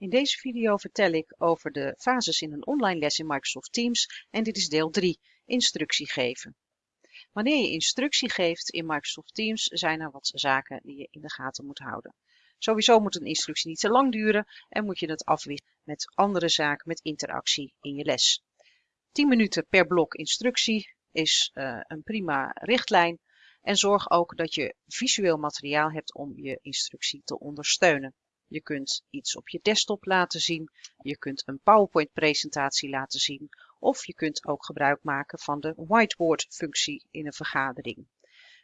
In deze video vertel ik over de fases in een online les in Microsoft Teams en dit is deel 3, instructie geven. Wanneer je instructie geeft in Microsoft Teams zijn er wat zaken die je in de gaten moet houden. Sowieso moet een instructie niet te lang duren en moet je het afwisselen met andere zaken met interactie in je les. 10 minuten per blok instructie is uh, een prima richtlijn en zorg ook dat je visueel materiaal hebt om je instructie te ondersteunen. Je kunt iets op je desktop laten zien, je kunt een PowerPoint presentatie laten zien of je kunt ook gebruik maken van de whiteboard functie in een vergadering.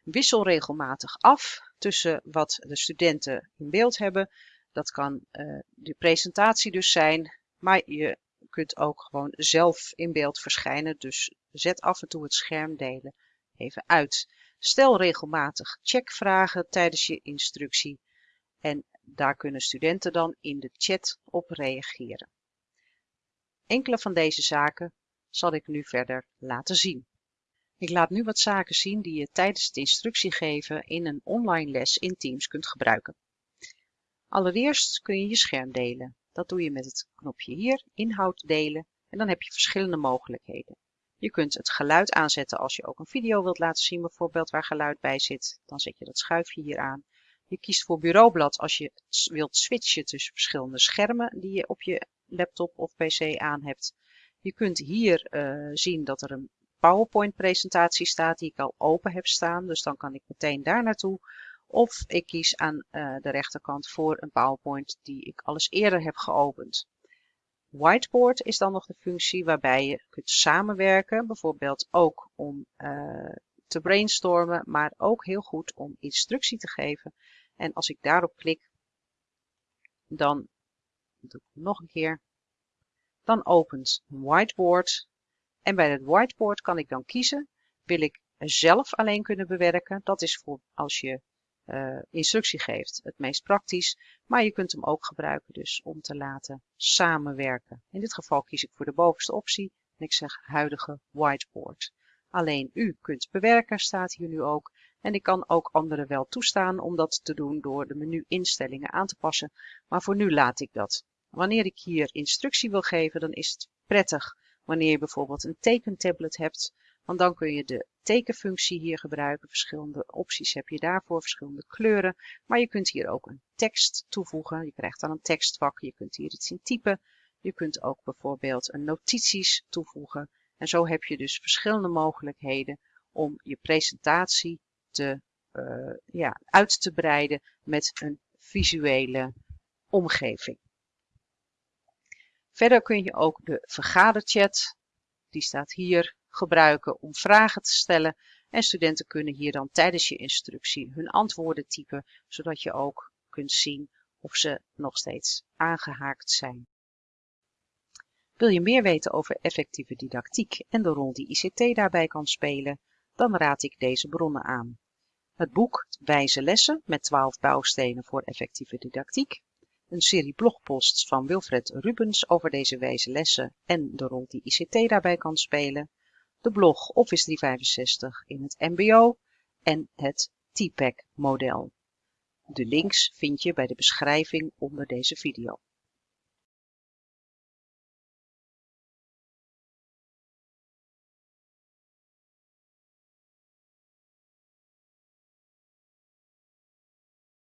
Wissel regelmatig af tussen wat de studenten in beeld hebben. Dat kan uh, de presentatie dus zijn, maar je kunt ook gewoon zelf in beeld verschijnen. Dus zet af en toe het scherm delen even uit. Stel regelmatig checkvragen tijdens je instructie en daar kunnen studenten dan in de chat op reageren. Enkele van deze zaken zal ik nu verder laten zien. Ik laat nu wat zaken zien die je tijdens het instructiegeven in een online les in Teams kunt gebruiken. Allereerst kun je je scherm delen. Dat doe je met het knopje hier, inhoud delen, en dan heb je verschillende mogelijkheden. Je kunt het geluid aanzetten als je ook een video wilt laten zien, bijvoorbeeld waar geluid bij zit. Dan zet je dat schuifje hier aan. Je kiest voor bureaublad als je wilt switchen tussen verschillende schermen die je op je laptop of pc aan hebt. Je kunt hier uh, zien dat er een PowerPoint presentatie staat die ik al open heb staan. Dus dan kan ik meteen daar naartoe. Of ik kies aan uh, de rechterkant voor een PowerPoint die ik al eerder heb geopend. Whiteboard is dan nog de functie waarbij je kunt samenwerken, bijvoorbeeld ook om uh, te brainstormen, maar ook heel goed om instructie te geven. En als ik daarop klik, dan doe ik nog een keer. Dan opent Whiteboard. En bij het Whiteboard kan ik dan kiezen, wil ik zelf alleen kunnen bewerken. Dat is voor als je uh, instructie geeft het meest praktisch. Maar je kunt hem ook gebruiken dus om te laten samenwerken. In dit geval kies ik voor de bovenste optie en ik zeg huidige whiteboard. Alleen u kunt bewerken staat hier nu ook. En ik kan ook anderen wel toestaan om dat te doen door de menu instellingen aan te passen. Maar voor nu laat ik dat. Wanneer ik hier instructie wil geven, dan is het prettig wanneer je bijvoorbeeld een tekentablet hebt. Want dan kun je de tekenfunctie hier gebruiken. Verschillende opties heb je daarvoor, verschillende kleuren. Maar je kunt hier ook een tekst toevoegen. Je krijgt dan een tekstvak. Je kunt hier iets in typen. Je kunt ook bijvoorbeeld een notities toevoegen. En zo heb je dus verschillende mogelijkheden om je presentatie te, uh, ja, uit te breiden met een visuele omgeving. Verder kun je ook de vergaderchat, die staat hier, gebruiken om vragen te stellen. En studenten kunnen hier dan tijdens je instructie hun antwoorden typen, zodat je ook kunt zien of ze nog steeds aangehaakt zijn. Wil je meer weten over effectieve didactiek en de rol die ICT daarbij kan spelen, dan raad ik deze bronnen aan. Het boek Wijze lessen met 12 bouwstenen voor effectieve didactiek, een serie blogposts van Wilfred Rubens over deze wijze lessen en de rol die ICT daarbij kan spelen, de blog Office 365 in het mbo en het TPAC model. De links vind je bij de beschrijving onder deze video.